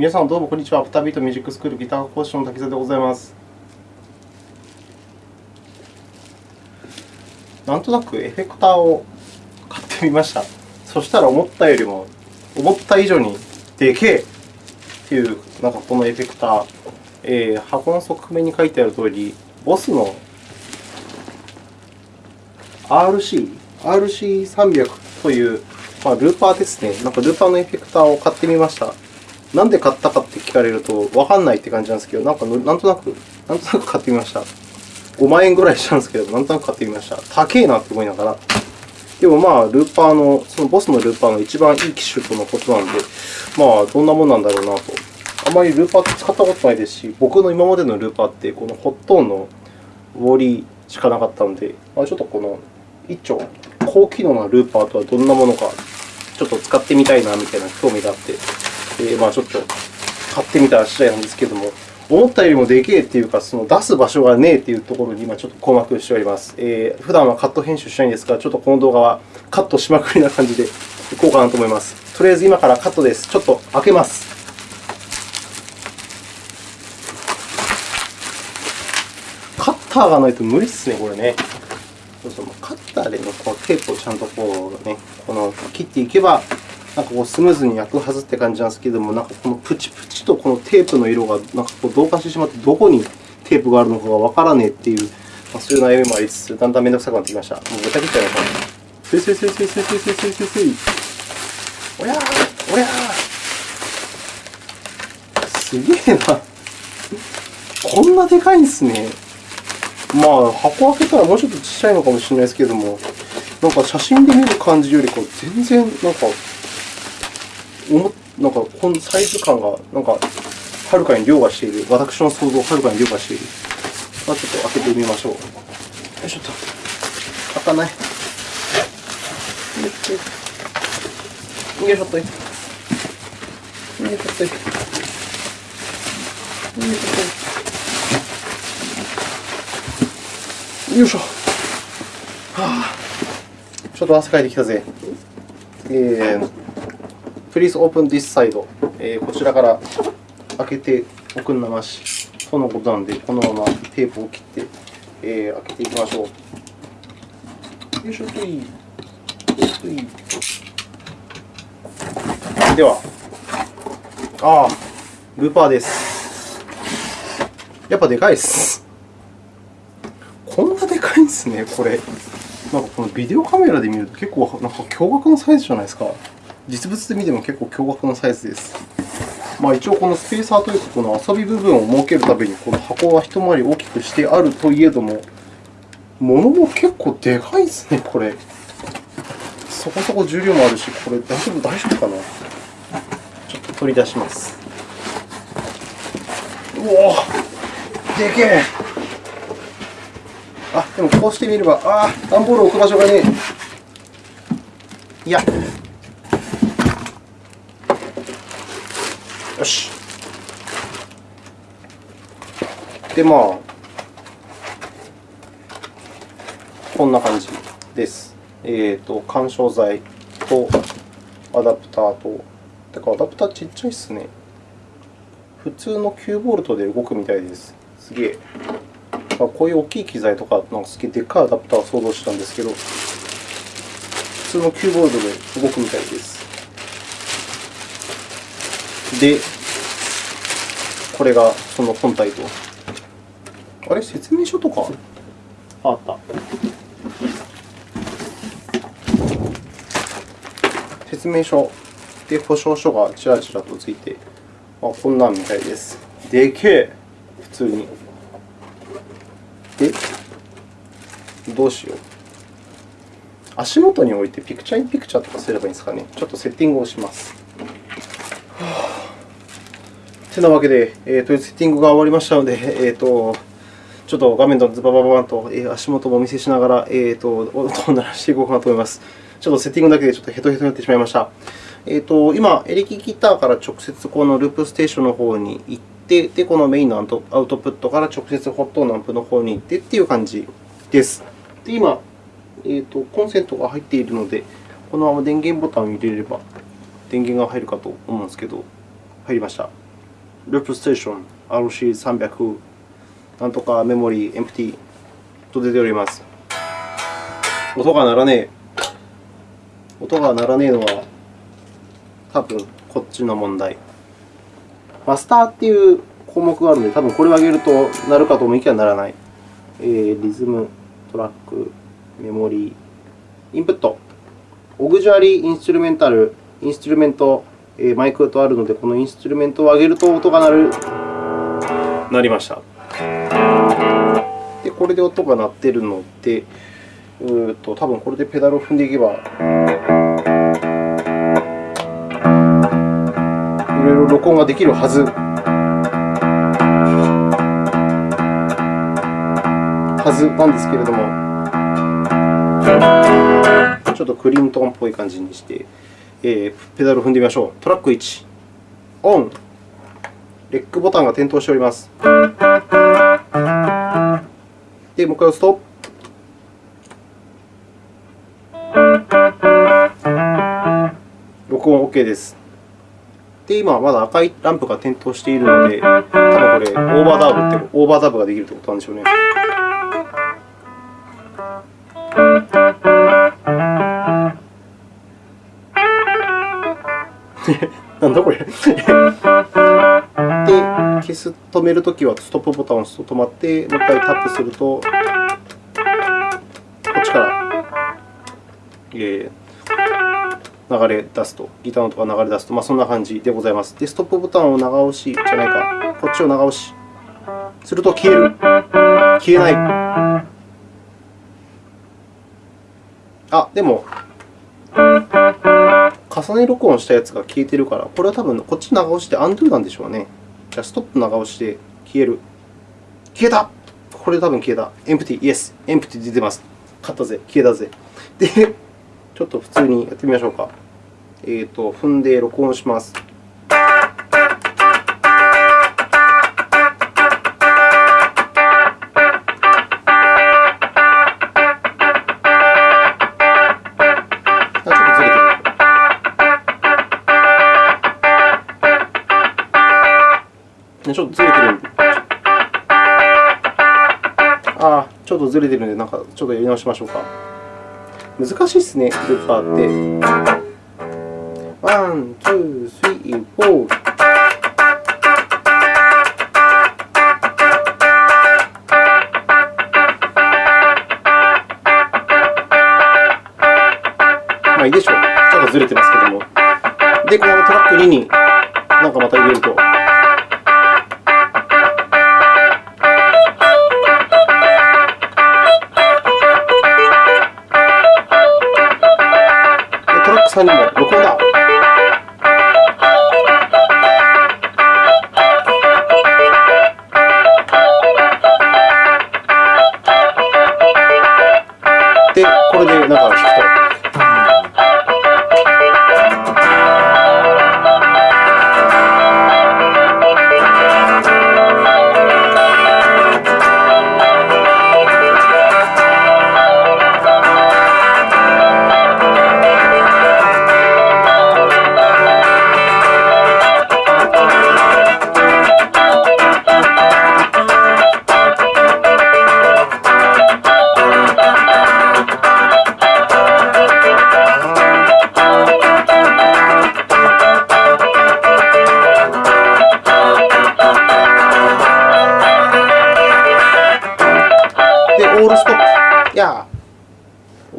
皆さん、どうもこんにちは。アフタービートミュージックスクールギター講師の滝沢でございます。なんとなくエフェクターを買ってみました。そしたら思ったよりも、思った以上にでけえっていう、なんかこのエフェクター、えー、箱の側面に書いてあるとおり、ボスの RC、RC300 という、まあ、ルーパーですね。なんかルーパーのエフェクターを買ってみました。なんで買ったかって聞かれると、わかんないって感じなんですけど、なんかなんとなく、なんとなく買ってみました。5万円ぐらいしたんですけど、なんとなく買ってみました。高えなって思いながら。でもまあ、ルーパーの、そのボスのルーパーの一番いい機種とのことなんで、まあ、どんなもんなんだろうなと。あまりルーパーって使ったことないですし、僕の今までのルーパーって、このホットーンのウォーリーしかなかったので、まあ、ちょっとこの一丁、高機能なルーパーとはどんなものか、ちょっと使ってみたいなみたいな興味があって、まあちょっと買ってみた次第なんですけれども、思ったよりもでけえっていうか、その出す場所がねえっていうところに今ちょっと困惑しております。えー、普段はカット編集しないんですが、ちょっとこの動画はカットしまくりな感じでいこうかなと思います。とりあえず今からカットです。ちょっと開けます。カッターがないと無理ですね、これね。カッターで、ね、こうテープをちゃんとこう、ね、この切っていけば、なんかこうスムーズに開くはずって感じなんですけども、なんかこのプチプチとこのテープの色がなんかこう同化してしまって、どこにテープがあるのかがわからねえっていう、まあ、そういう悩みもありつつ、だんだんめんどくさくなってきました。もうぐちゃぐちゃやな。スイスイスイスイスイスイスイスイスイスイ。おやーおやーすげえな。こんなでかいんですね。まあ、箱開けたらもうちょっとちっちゃいのかもしれないですけれども、なんか写真で見る感じよりか全然なんか、なんかこのサイズ感がなんかはるかに凌駕している。私の想像をはるかに凌駕している。まあ、ちょっと開けてみましょう。よいしょっと。開かない。よいしょっと。よいしょっと。よいしょっと。よいしょ。はあ、ちょっと汗かいてきたぜ。えー、Please open this side、えー。こちらから開けておくんなまし。とのことなんで、このままテープを切って、えー、開けていきましょう。よいしょとい。よい。では、ああ、ルーパーです。やっぱでかいです。こんなでかいんですね、これ。なんかこのビデオカメラで見ると結構なんか驚愕のサイズじゃないですか。実物で見ても結構驚愕のサイズです。まあ、一応、このスペーサーというか、この遊び部分を設けるために、この箱は一回り大きくしてあるといえども、物も結構でかいですね、これ。そこそこ重量もあるし、これ大丈夫、大丈夫かなちょっと取り出します。うおでけえあ、でもこうしてみれば、ああ、段ボール置く場所がねえ。いや。よし。で、まあ、こんな感じです。えっ、ー、と、緩衝材とアダプターと、てか、アダプターちっちゃいっすね。普通の 9V で動くみたいです。すげえあ。こういう大きい機材とか、なんかすげえでっかいアダプターを想像したんですけど、普通の 9V で動くみたいです。で、これがその本体と。あれ、説明書とか？ああった。説明書で保証書がちらちらとついて、あこんなんみたいです。でけえ普通に。で、どうしよう。足元に置いてピクチャーインピクチャーとかすればいいんですかね。ちょっとセッティングをします。てなわけで、えー、とセッティングが終わりましたので、えーと、ちょっと画面とズババババンと、え、足元もお見せしながら、えーと、音を鳴らしていこうかなと思います。ちょっとセッティングだけでちょっとヘトヘトになってしまいました。えーと、今、エレキギターから直接このループステーションの方に行って、で、このメインのアウトプットから直接ホットのアンプの方に行ってっていう感じです。で、今、えーと、コンセントが入っているので、このまま電源ボタンを入れれば電源が入るかと思うんですけど、入りました。ループステーション RC300 なんとかメモリー、エンプティと出ております。音が鳴らねえ。音が鳴らねえのは、多分こっちの問題。マスターっていう項目があるので、多分これを上げると鳴るかと思いきや鳴らない。えー、リズム、トラック、メモリー、インプット、オグジュアリーインストゥルメンタル、インストゥルメント、マイクとあるので、このインストゥルメントを上げると音が鳴る。鳴りました。で、これで音が鳴っているので、うと多分これでペダルを踏んでいけば、いろいろ録音ができるはず。はずなんですけれども、ちょっとクリントンっぽい感じにして、えー、ペダルを踏んでみましょう。トラック1、オン。レックボタンが点灯しております。で、もう一回押すと、録音 OK です。で、今はまだ赤いランプが点灯しているので、多分これ、オーバーダブって、オーバーダブができるということなんでしょうね。なんだこれで、消す、止めるときはストップボタンを押すと止まって、もう一回タップすると、こっちから、えー、流れ出すと、ギターの音が流れ出すと、まあ、そんな感じでございます。で、ストップボタンを長押しじゃないか、こっちを長押しすると消える。消えない。あ、でも、重ね録音したやつが消えてるから、これは多分こっち長押しで undo なんでしょうね。じゃあ、ストップ長押しで消える。消えたこれ多分消えた。empty、yes。empty 出てます。勝ったぜ。消えたぜ。で、ちょっと普通にやってみましょうか。えーと、踏んで録音します。ちょっとずれてる。ああ、ちょっとずれてるんで、なんかちょっとやり直しましょうか。難しいですね、ルーパーって。 One, two, three, four。まあいいでしょう。ちょっとずれてますけども。で、このトラック2になんかまた入れると。さんにも録音だ。で、これでなんか弾くと。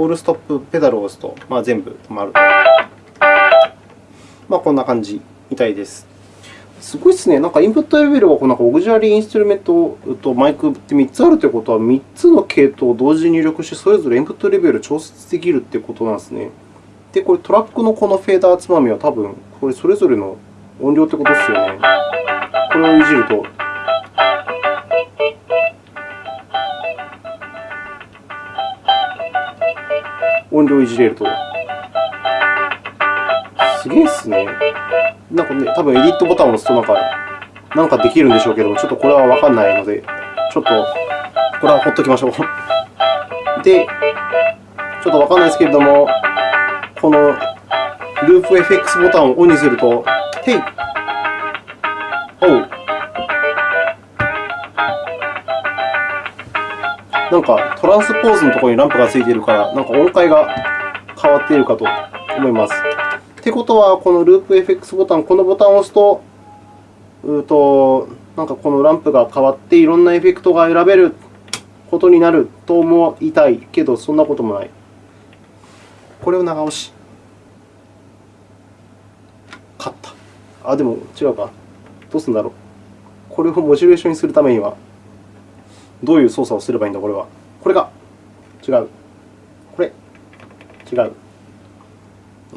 オールストップペダルを押すと、まあ、全部止まると。まあ、こんな感じみたいです。すごいですね。なんかインプットレベルはこのオグジュアリーインストゥルメントとマイクって3つあるということは、3つの系統を同時に入力して、それぞれインプットレベルを調節できるということなんですね。で、これトラックのこのフェーダーつまみは多分、これそれぞれの音量ということですよね。これをいじると。音量いじれると。すげえっすね。なんかね、多分エディットボタンを押すとなんか、なんかできるんでしょうけども、ちょっとこれはわかんないので、ちょっとこれはほっときましょう。で、ちょっとわかんないですけれども、このループ FX ボタンをオンにすると、へいおう。なんかトランスポーズのところにランプがついているから、なんか音階が変わっているかと思います。ってことは、このループ FX ボタン、このボタンを押すと、うとなんかこのランプが変わっていろんなエフェクトが選べることになると思いたいけど、そんなこともない。これを長押し。勝った。あ、でも違うか。どうするんだろう。これをモチベーションにするためには、どういう操作をすればいいんだ、これは。これが違う。これ違う。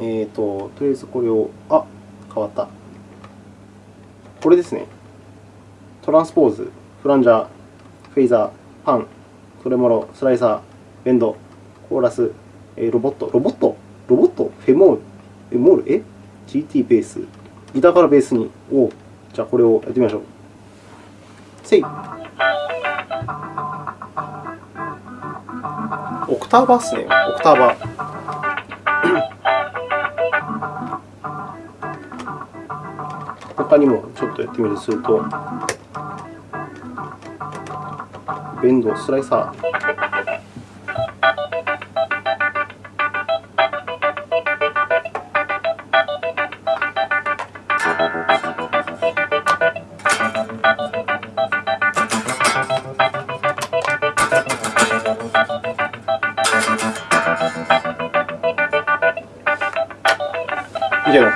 えっ、ー、と、とりあえずこれを、あ、変わった。これですね。トランスポーズ、フランジャー、フェイザー、パン、トレモロ、スライサー、ベンド、コーラス、えロボット、ロボット、ロボット、フェモール、モール、え ?GT ベース、ギターからベースに、おじゃあこれをやってみましょう。せい。オクターバーですね、オクターバー。他にもちょっとやってみるとすると、ベンド、スライサー。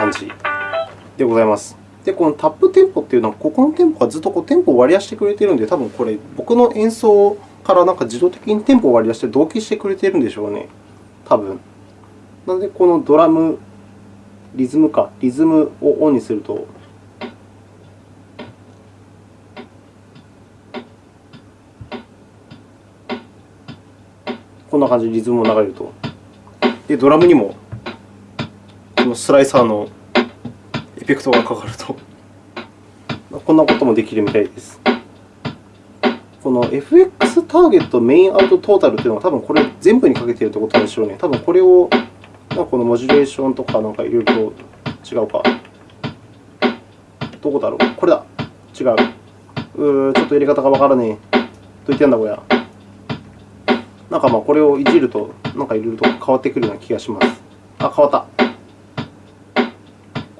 感じでございます。で、このタップテンポというのは、ここのテンポがずっとこうテンポを割り出してくれているので、多分これ、僕の演奏からなんか自動的にテンポを割り出して同期してくれているんでしょうね。多分なので、このドラム、リズムか、リズムをオンにすると、こんな感じでリズムも流れると。で、ドラムにもこのスライサーのフェクトがかかると、こんなこともできるみたいです。この FX ターゲット、メインアウトトータルというのは、多分これ全部にかけているということでしょうね。多分これをこのモジュレーションとかなんかいろいろと違うか。どこだろう？これだ。違う。うーちょっとやり方がわからねえ。どう言ってんだ、これ。なんかまあこれをいじると、なんかいろいろと変わってくるような気がします。あ、変わった。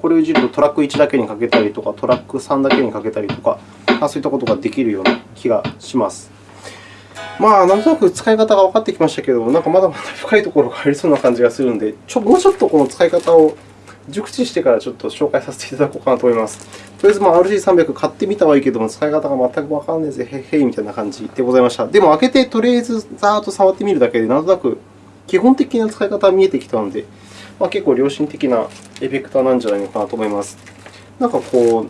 これをいじるとトラック1だけにかけたりとか、トラック3だけにかけたりとか、そういったことができるような気がします。まあ、なんとなく使い方が分かってきましたけど、なんかまだまだ深いところがありそうな感じがするので、ちょもうちょっとこの使い方を熟知してからちょっと紹介させていただこうかなと思います。とりあえず、まあ、RC300 買ってみたはいいけども、使い方が全く分からないぜ、へへいみたいな感じでございました。でも、開けてとりあえずざーっと触ってみるだけで、なんとなく基本的な使い方が見えてきたので、まあ、結構良心的なエフェクターなんじゃないのかなと思います。なんかこう、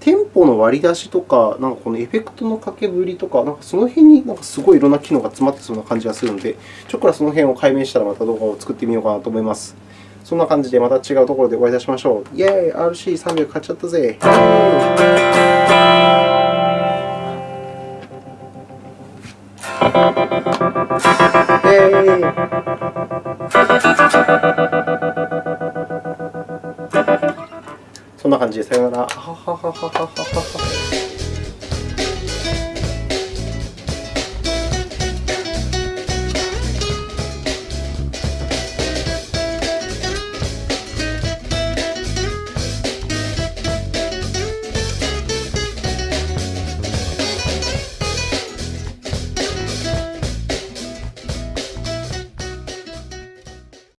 テンポの割り出しとか、なんかこのエフェクトの掛けぶりとか、なんかその辺になんかすごいいろんな機能が詰まってそうな感じがするので、ちょっとその辺を解明したらまた動画を作ってみようかなと思います。そんな感じでまた違うところでお会いいたしましょう。イェーイ !RC300 買っちゃったぜそんな感じで、さよなら。